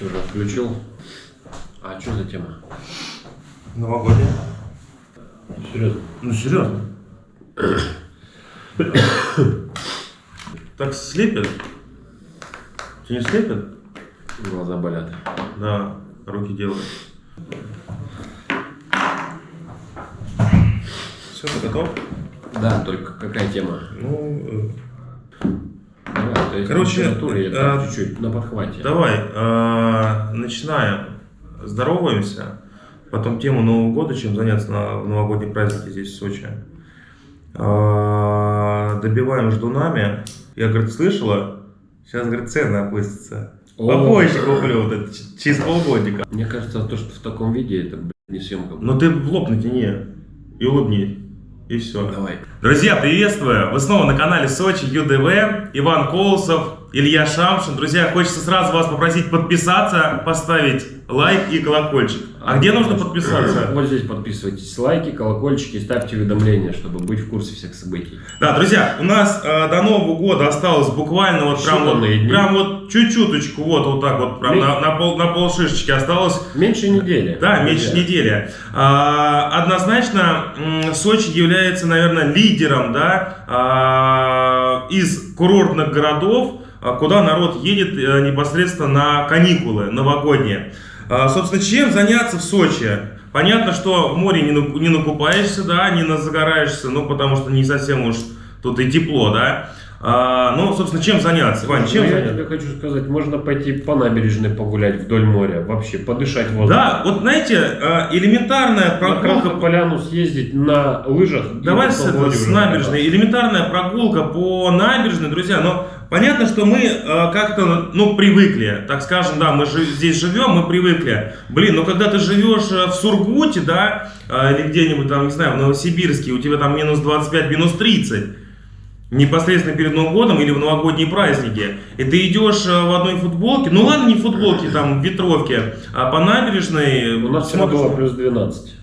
Что же, включил? А что за тема? Новогодняя. Серьезно? Ну, серьезно. Так слепят? Тебя не слепят? Глаза болят. Да, руки делают. Все, ты готов? Да, только какая тема? Ну, э, то есть Короче, литературе э, так чуть-чуть на подхвате. давай, э, начинаем. Здороваемся. Потом тему Нового года, чем заняться на в новогодние праздники здесь, в Сочи. Э, добиваем ждунами. Я, говорит, слышала, сейчас, говорит, цены опустятся. Попозже куплю, вот это, через полгодика. Мне кажется, то, что в таком виде, это, блядь, не съемка. Ну ты в лоб натяни и улыбнись. И все. Давай. Друзья, приветствую! Вы снова на канале Сочи ЮДВ, Иван Колосов, Илья Шамшин. Друзья, хочется сразу вас попросить подписаться, поставить лайк и колокольчик. А где нужно подписаться? Вот здесь подписывайтесь, лайки, колокольчики, ставьте уведомления, чтобы быть в курсе всех событий. Да, друзья, у нас э, до Нового года осталось буквально вот прям вот, дни. прям вот чуть-чуточку, вот, вот так вот, прям Ми- на, на пол, на пол шишечки осталось. Меньше недели. Да, меньше Друзья. недели. А, однозначно, Сочи является, наверное, лидером да, а, из курортных городов, а, куда народ едет э, непосредственно на каникулы новогодние. А, собственно, чем заняться в Сочи? Понятно, что в море не, на- не накупаешься, да, не загораешься, ну, потому что не совсем уж тут и тепло, да. А, ну, собственно, чем заняться? Вань, чем Ну, я заняться? тебе хочу сказать, можно пойти по набережной погулять вдоль моря, вообще подышать воздухом. Да, вот знаете, э, элементарная На прогулка Красную Поляну съездить на лыжах. Давай с, с набережной. Элементарная прогулка по набережной, друзья. Но понятно, что мы э, как-то, ну, привыкли. Так скажем, да, мы жи- здесь живем, мы привыкли. Блин, ну когда ты живешь э, в Сургуте, да, э, или где-нибудь там, не знаю, в Новосибирске, у тебя там минус 25, минус 30. Непосредственно перед Новым годом или в новогодние праздники. И ты идешь э, в одной футболке, ну ладно, не футболке, там, в ветровке, а по набережной. У нас вчера было плюс 12.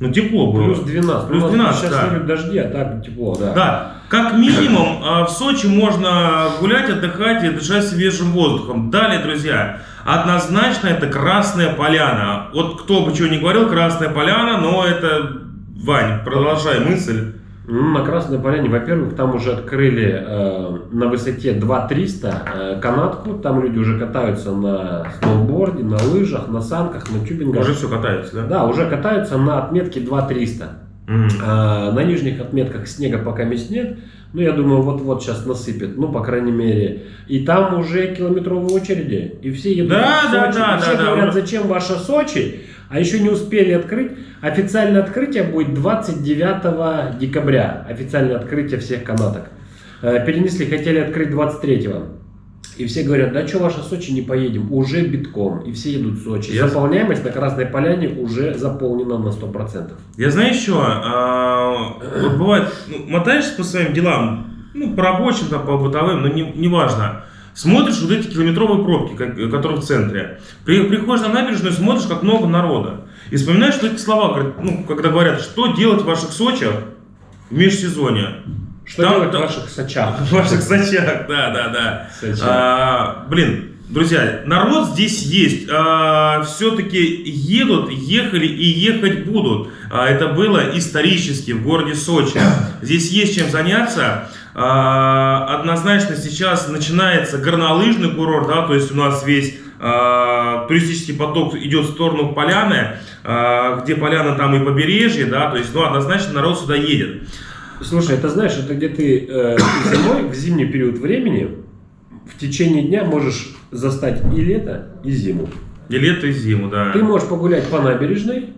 Ну, тепло было. Плюс 12. Плюс У нас 12, сейчас да. дожди, а так тепло, да. Да, как минимум а, в Сочи можно гулять, отдыхать и дышать свежим воздухом. Далее, друзья, однозначно это Красная Поляна. Вот кто бы чего ни говорил, Красная Поляна, но это... Вань, продолжай мысль. Ну, на Красной Поляне, во-первых, там уже открыли э, на высоте 2300 э, канатку. Там люди уже катаются на сноуборде, на лыжах, на санках, на тюбингах. Уже все катается, да? Да, уже катаются на отметке 2300. А, на нижних отметках снега пока мест нет. Ну, я думаю, вот-вот сейчас насыпет. Ну, по крайней мере. И там уже километровые очереди. И все едут Да, в да, Сочи. да, И все да, да. говорят, зачем ваша Сочи? А еще не успели открыть. Официальное открытие будет 29 декабря. Официальное открытие всех канаток. Э, Перенесли, хотели открыть 23-го. И все говорят, да что ваша Сочи не поедем, уже битком. И все едут в Сочи. Я- Заполняемость на Красной Поляне уже заполнена на 100%. Я знаю еще, а, вот бывает, ну, мотаешься по своим делам, ну, по рабочим, там, по бытовым, но не, неважно. Смотришь вот эти километровые пробки, как- которые в центре. При- приходишь на набережную, смотришь, как много народа. И вспоминаешь, что эти слова, ну, когда говорят, что делать в ваших Сочах в межсезонье. Что Там- делать там- в ваших Сочах? В ваших Сочах, да, да, да. А, блин, друзья, народ здесь есть. все-таки едут, ехали и ехать будут. А, это было исторически в городе Сочи. Здесь есть чем заняться. А, однозначно сейчас начинается горнолыжный курорт, да, то есть у нас весь а, туристический поток идет в сторону Поляны, а, где Поляна там и побережье, да, то есть, ну, однозначно народ сюда едет. Слушай, это знаешь, это где ты э, зимой, в зимний период времени, в течение дня можешь застать и лето, и зиму. И лето, и зиму, да. Ты можешь погулять по набережной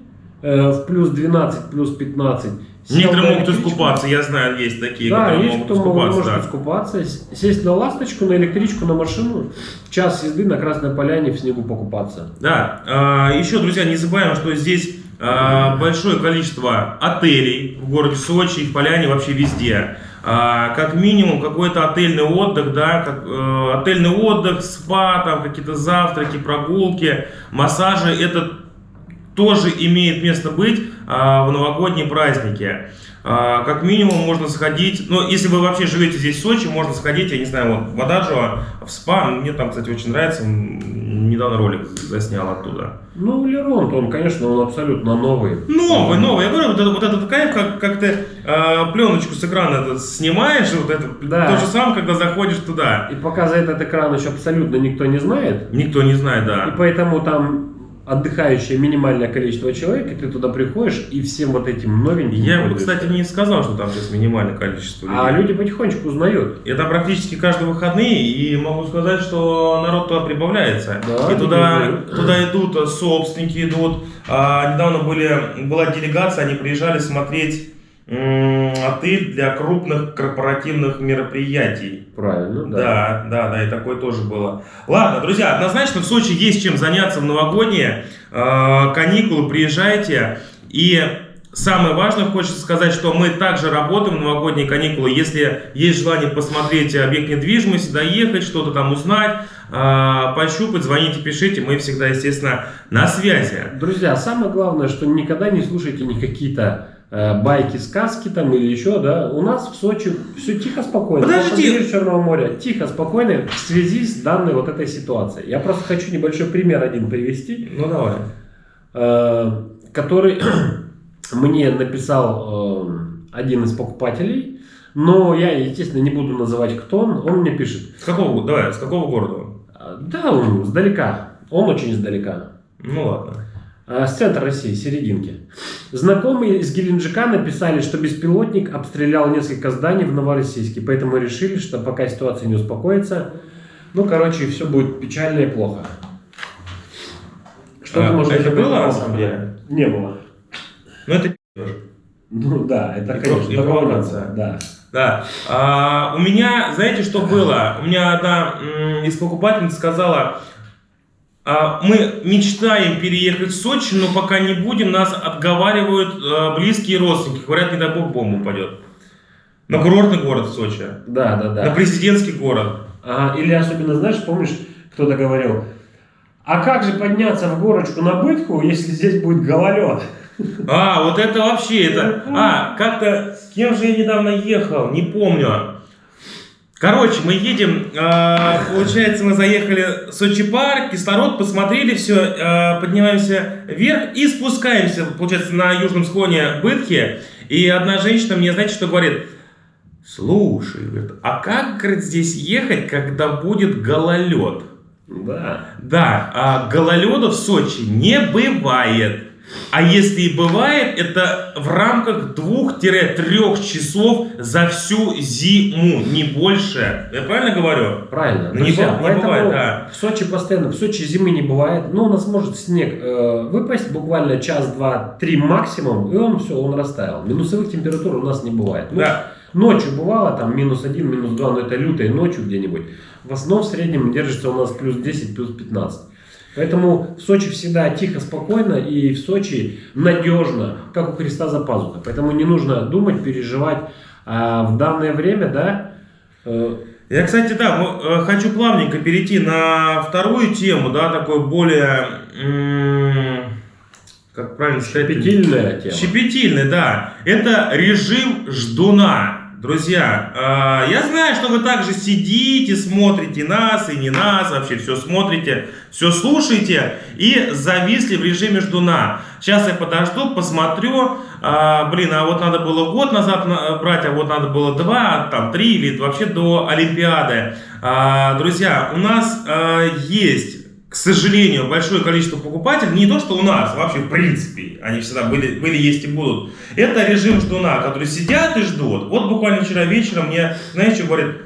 э, в плюс 12, плюс 15. сел Некоторые могут электричку. искупаться, я знаю, есть такие, Да, которые есть могут кто искупаться. может да. искупаться, сесть на ласточку, на электричку, на машину, в час езды на Красной Поляне в снегу покупаться. Да, а, еще, друзья, не забываем, что здесь большое количество отелей в городе Сочи и в Поляне вообще везде. А, как минимум какой-то отельный отдых, да, как, э, отельный отдых, спа, там какие-то завтраки, прогулки, массажи, это тоже имеет место быть а, в новогодние праздники. А, как минимум можно сходить, ну, если вы вообще живете здесь в Сочи, можно сходить, я не знаю, вот в Ададжево, в СПА, мне там, кстати, очень нравится, недавно ролик заснял оттуда. Ну, Леронт, он, конечно, он абсолютно новый. Новый, новый. Я говорю, вот, это, вот этот кайф, как, как ты э, пленочку с экрана это снимаешь, вот это Да. то же самое, когда заходишь туда. И пока за этот экран еще абсолютно никто не знает, Никто не знает, и да. поэтому там отдыхающее минимальное количество человек, и ты туда приходишь, и всем вот этим новеньким Я бы, кстати, не сказал, что там сейчас минимальное количество людей. А люди потихонечку узнают. Это практически каждые выходные, и могу сказать, что народ туда прибавляется. Да, и туда, туда идут собственники, идут. А, недавно были, была делегация, они приезжали смотреть отель для крупных корпоративных мероприятий. Правильно, да. Да, да, да, и такое тоже было. Ладно, друзья, однозначно в Сочи есть чем заняться в новогодние э, каникулы, приезжайте. И самое важное, хочется сказать, что мы также работаем в новогодние каникулы. Если есть желание посмотреть объект недвижимости, доехать, что-то там узнать, э, пощупать, звоните, пишите, мы всегда, естественно, на связи. Друзья, самое главное, что никогда не слушайте ни какие-то э, байки, сказки там или еще, да. У нас в Сочи все тихо, спокойно. Подожди. По побережью Черного моря. Тихо, спокойно в связи с данной вот этой ситуацией. Я просто хочу небольшой пример один привести. Ну давай. э, который мне написал э, один из покупателей, но я, естественно, не буду называть, кто он. Он мне пишет, С какого, давай, с какого города? «А, да, он издалека, он очень издалека, Ну ладно. А, с центра России, серединки. Знакомые из Геленджика написали, что беспилотник обстрелял несколько зданий в Новороссийске, поэтому решили, что пока ситуация не успокоится, ну, короче, все будет печально и плохо. Что А, ты можешь это было, по на самом деле? Не было. Ну это Ну да, это, И конечно, провокация. было, Да. Да. А, у меня, знаете, что было? У меня одна из покупательниц сказала, мы мечтаем переехать в Сочи, но пока не будем, нас отговаривают а, близкие родственники. Говорят, не дай бог бомба упадет. На курортный город в Сочи. Да, да, да. На президентский город. Ага, или особенно, знаешь, помнишь, кто-то говорил, а как же подняться в горочку на бытку, если здесь будет гололед? А, вот это вообще, это... А, как-то... С кем же я недавно ехал? Не помню. Короче, мы едем, э, получается, мы заехали в Сочи парк, кислород, посмотрели все, поднимаемся вверх и спускаемся, получается, на южном склоне Бытхи. И одна женщина мне, знаете, что говорит? Слушай, говорит, а как, говорит, здесь ехать, когда будет гололед? Да. Да, а гололеда в Сочи не бывает. А если и бывает, это в рамках двух-трех часов за всю зиму, не больше. Я правильно говорю? Правильно. Не Друзья, не бывает, да. В Сочи постоянно, в Сочи зимы не бывает. Ну, у нас может снег э, выпасть буквально час, два, три максимум, и он все, он растаял. Минусовых температур у нас не бывает. Ну, Да. Ночью бывало там минус один, минус два, но это лютые ночью где-нибудь. В основном в среднем держится у нас плюс 10, плюс 15. Поэтому в Сочи всегда тихо, спокойно и в Сочи надежно, как у Христа за пазухой. Поэтому не нужно думать, переживать. А в данное время, да, э, Я, кстати, да, э, хочу плавненько перейти на вторую тему, да, такой более, как правильно сказать? щепетильная тема. Щепетильный, да. Это режим ждуна. Друзья, э, я знаю, что вы также сидите, смотрите нас и не нас, вообще все смотрите, все слушаете и зависли в режиме ждуна. Сейчас я подожду, посмотрю, а, блин, а вот надо было год назад на- брать, а вот надо было два, там три или вообще до Олимпиады. А, друзья, у нас а, есть к сожалению, большое количество покупателей, не то, что у нас, вообще в принципе, они всегда были, были, есть и будут. Это режим ждуна, которые сидят и ждут. Вот буквально вчера вечером мне, знаешь, что говорит,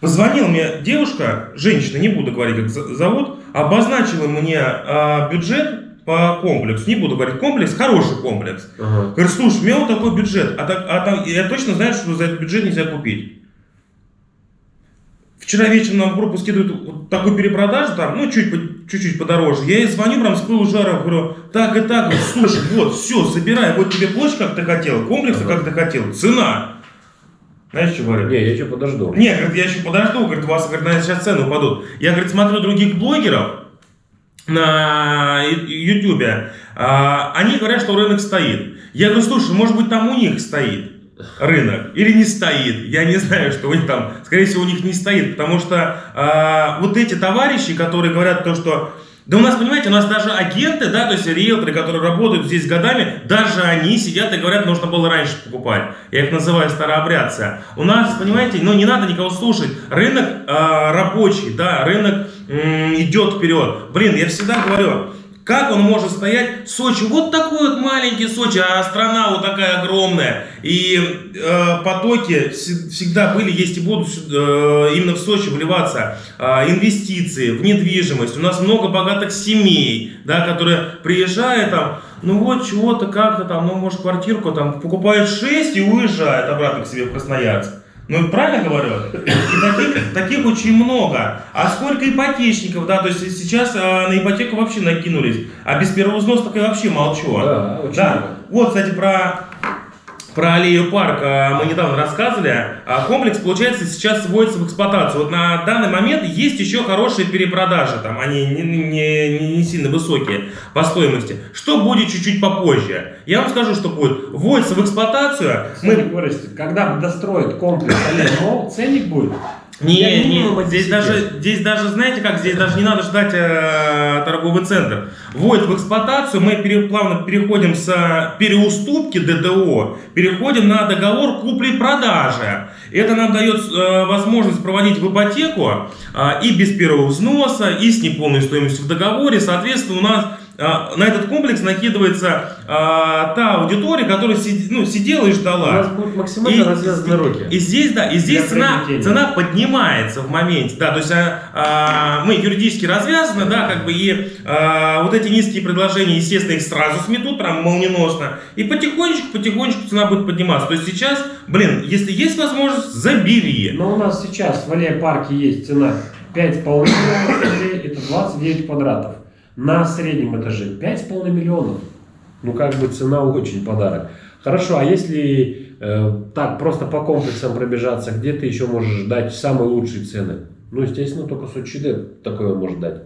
позвонила мне девушка, женщина, не буду говорить, как зовут, обозначила мне а, бюджет по комплексу, не буду говорить комплекс, хороший комплекс. Ага. Говорит, слушай, у меня вот такой бюджет, а, так- а там, я точно знаю, что за этот бюджет нельзя купить. Вчера вечером нам в группу скидывают такую перепродажу, там, ну, чуть-чуть подороже. Я ей звоню прям с пылу жара, говорю, так и так, слушай, вот, все, забирай, вот тебе площадь, как ты хотел, комплекс, как ты хотел, цена. Знаешь, что говорю? Не, я еще подожду. Не, говорит, я еще подожду, говорит, у вас, говорит, наверное, сейчас цены упадут. Я, говорит, смотрю других блогеров, на Ютубе, а, они говорят, что рынок стоит. Я говорю, слушай, может быть там у них стоит рынок или не стоит. Я не знаю, что у них там, скорее всего, у них не стоит, потому что а, вот эти товарищи, которые говорят то, что да у нас, понимаете, у нас даже агенты, да, то есть риэлторы, которые работают здесь годами, даже они сидят и говорят, нужно было раньше покупать. Я их называю старообрядцы. У нас, понимаете, ну не надо никого слушать. Рынок э, рабочий, да, рынок э, идет вперед. Блин, я всегда говорю, как он может стоять? Сочи, вот такой вот маленький Сочи, а страна вот такая огромная. И э, потоки всегда были, есть и будут э, именно в Сочи вливаться. Э, инвестиции в недвижимость. У нас много богатых семей, да, которые приезжают там, ну вот чего-то как-то там, ну может квартирку там покупают 6 и уезжают обратно к себе в Красноярск. Ну, правильно говорю? И таких, таких очень много. А сколько ипотечников, да, то есть сейчас а, на ипотеку вообще накинулись. А без первого взноса так я вообще молчу. Да, очень да. много. Вот, кстати, про про аллею парк мы недавно рассказывали. А, комплекс, получается, сейчас вводится в эксплуатацию. Вот на данный момент есть еще хорошие перепродажи. Там они не, не, не сильно высокие по стоимости. Что будет чуть-чуть попозже? Я вам скажу, что будет. Вводится в эксплуатацию. Мы... Когда достроят комплекс аллея ценник будет не, не, здесь даже, здесь даже, знаете как, здесь даже не надо ждать э, торговый центр. Вводит в эксплуатацию, мы пере, плавно переходим с переуступки ДТО, переходим на договор купли-продажи. Это нам дает э, возможность проводить в ипотеку э, и без первого взноса, и с неполной стоимостью в договоре. Соответственно, у нас на этот комплекс накидывается а, та аудитория, которая сид, ну, сидела и ждала. У нас будут максимально и, развязаны руки. И здесь, да, и здесь цена, цена поднимается в моменте, да, то есть а, а, мы юридически развязаны, да, как бы и а, вот эти низкие предложения, естественно, их сразу сметут, прям молниеносно, и потихонечку, потихонечку цена будет подниматься. То есть сейчас, блин, если есть возможность, забери. Но у нас сейчас в Аллее парке есть цена 5,5 миллионов это 29 квадратов на среднем этаже 5,5 миллионов. Ну, как бы цена очень подарок. Хорошо, а если э, так просто по комплексам пробежаться, где ты еще можешь дать самые лучшие цены? Ну, естественно, только Сочи такое может дать.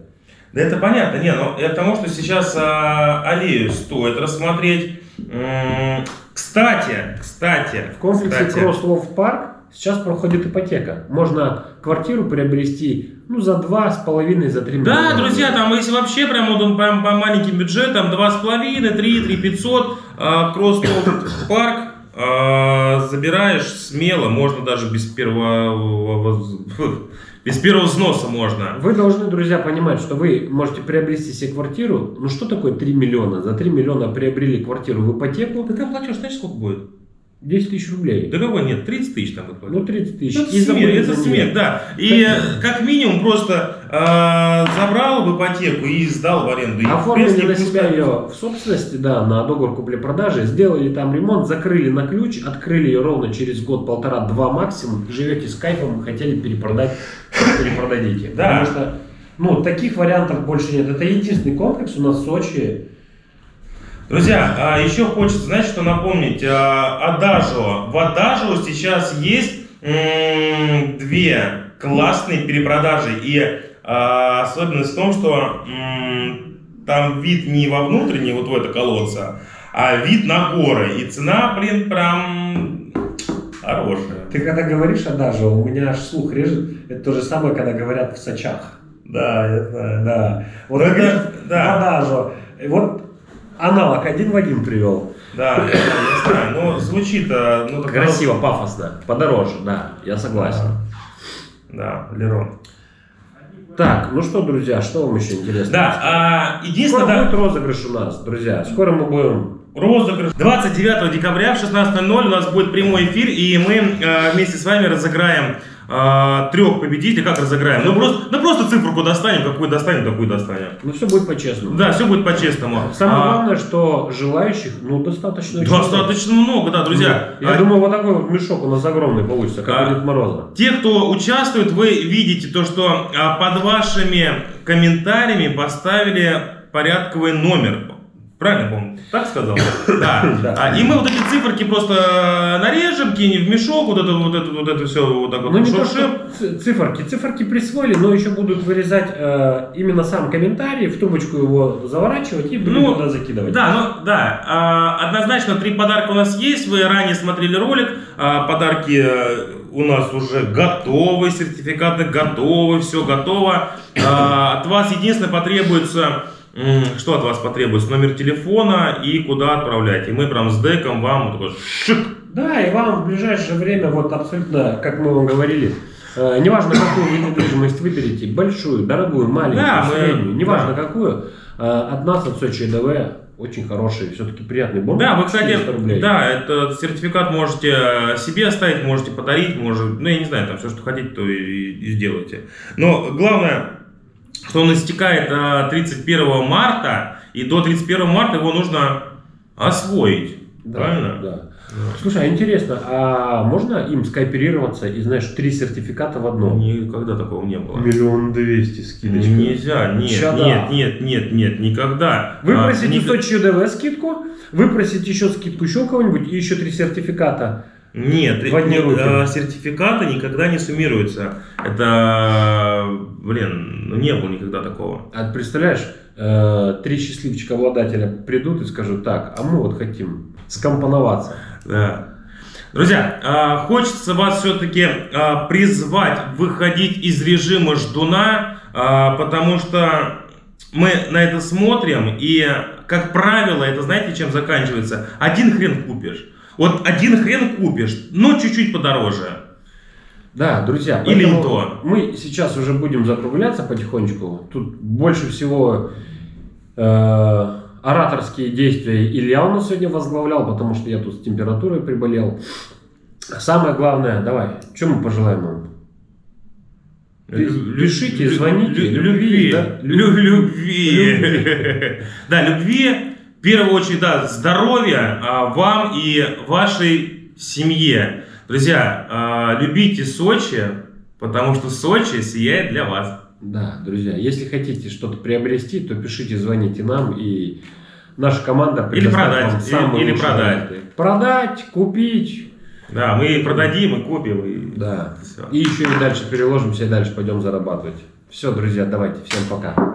Да это понятно, не, но я к тому, что сейчас а, аллею стоит рассмотреть. М-м, кстати, кстати. В комплексе Кросслов Парк сейчас проходит ипотека. Можно квартиру приобрести ну, за два с половиной, за три миллиона. Да, друзья, там если вообще прям вот прям по маленьким бюджетам, два с половиной, три, три пятьсот, кросс парк, забираешь смело, можно даже без первого без первого взноса можно. Вы должны, друзья, понимать, что вы можете приобрести себе квартиру. Ну что такое 3 миллиона? За 3 миллиона приобрели квартиру в ипотеку. Так а платеж, знаешь, сколько будет? 10 тысяч рублей. Да какой нет, 30 тысяч там выплатили. Ну 30 тысяч. Это, смех, это смех, да. И как минимум просто э, забрал в ипотеку и сдал в аренду. И, Оформили принципе, на себя ее в собственности, да, на договор купли-продажи, сделали там ремонт, закрыли на ключ, открыли ее ровно через год-полтора-два максимум, живете с кайфом, хотели перепродать, перепродадите. Да. Потому что ну, таких вариантов больше нет. Это единственный комплекс у нас в Сочи, Друзья, а, еще хочется, знаете, что напомнить? А, Адажио. В Адажио сейчас есть две классные перепродажи. И а, особенность в том, что там вид не во внутренний, вот в это колодца, а вид на горы. И цена, блин, прям хорошая. Ты когда говоришь Адажио, у меня аж слух режет. Это то же самое, когда говорят в Сочах. Да, я знаю. Да. Вот это, да. Адажио. Вот аналог один в один привел. Да, я знаю, но звучит... Ну, Красиво, пафосно, подороже, да, я согласен. Да, да Лерон. Так, ну что, друзья, что вам еще интересно? Да, а, единственное... Скоро да... будет розыгрыш у нас, друзья, скоро мы будем... Розыгрыш. 29 декабря в 16.00 у нас будет прямой эфир, и мы э, вместе с вами разыграем а, трех победителей, как разыграем? Ну просто, ну просто цифру достанем, какую достанем, такую достанем. Ну все будет по-честному. Да, все будет по-честному. Самое а, главное, что желающих, ну достаточно. Достаточно много, да, друзья. Ну, я а, думаю, вот такой вот мешок у нас огромный получится, как а, Дед Мороза. Те, кто участвует, вы видите то, что а, под вашими комментариями поставили порядковый номер Правильно помню? Так сказал? Да. Да. А, И мы вот эти циферки просто нарежем, кинем в мешок, вот это вот это вот это все вот так вот Ну не то, что циферки. Циферки присвоили, но еще будут вырезать э, именно сам комментарий, в трубочку его заворачивать и Ну, туда закидывать. Да, ну да, а, однозначно три подарка у нас есть. Вы ранее смотрели ролик, а, подарки э, у нас уже готовы, сертификаты готовы, все готово. А, От вас единственное потребуется, что от вас потребуется? Номер телефона и куда отправлять. И мы прям с деком вам вот такой шик. Да, и вам в ближайшее время, вот абсолютно, как мы вам говорили, э, неважно, какую вы недвижимость выберете, большую, дорогую, маленькую, Да, мы- среднюю, неважно да. какую, э, от нас, от Сочи ДВ, очень хороший, все-таки приятный бонус. Да, вы, кстати, 400 рублей. да, этот сертификат можете э, себе оставить, можете подарить, может, ну, я не знаю, там все, что хотите, то и, и сделайте. Но главное, что он истекает э, 31 марта, и до 31 марта его нужно освоить. Да, Правильно? Да. Слушай, а интересно, а можно им скооперироваться и, знаешь, три сертификата в одном? Никогда такого не было. Миллион двести скидочка. Нельзя, нет, Ща да. нет, нет, нет, нет, никогда. Вы А, просите ник- Сочи ДВ скидку, вы просите еще скидку еще кого-нибудь и еще три сертификата. Нет, э, э, сертификаты никогда не суммируются. Это, блин, ну не было никогда такого. А представляешь, э, три счастливчика обладателя придут и скажут так, а мы вот хотим скомпоноваться. Да. Друзья, а, хочется вас все-таки призвать выходить из режима ждуна, потому что мы на это смотрим, и, как правило, это знаете, чем заканчивается? Один хрен купишь. Вот один хрен купишь, но чуть-чуть подороже. Да, друзья, Или то. мы сейчас уже будем закругляться потихонечку. Тут больше всего э, ораторские действия Илья у нас сегодня возглавлял, потому что я тут с температурой приболел. Самое главное, давай, что мы пожелаем вам? Пишите, звоните. лю- Любви, Любви. да? Лю- Любви. Любви. Да, любви. В первую очередь, да, здоровья а, вам и вашей семье. Друзья, а, любите Сочи, потому что Сочи сияет для вас. Да, друзья, если хотите что-то приобрести, то пишите, звоните нам, и наша команда Или продать, вам самые или продать. варианты. Продать, купить, Да, мы продадим и купим. И... да. Всё. И еще и дальше переложимся, и дальше пойдем зарабатывать. Все, друзья, давайте, всем пока.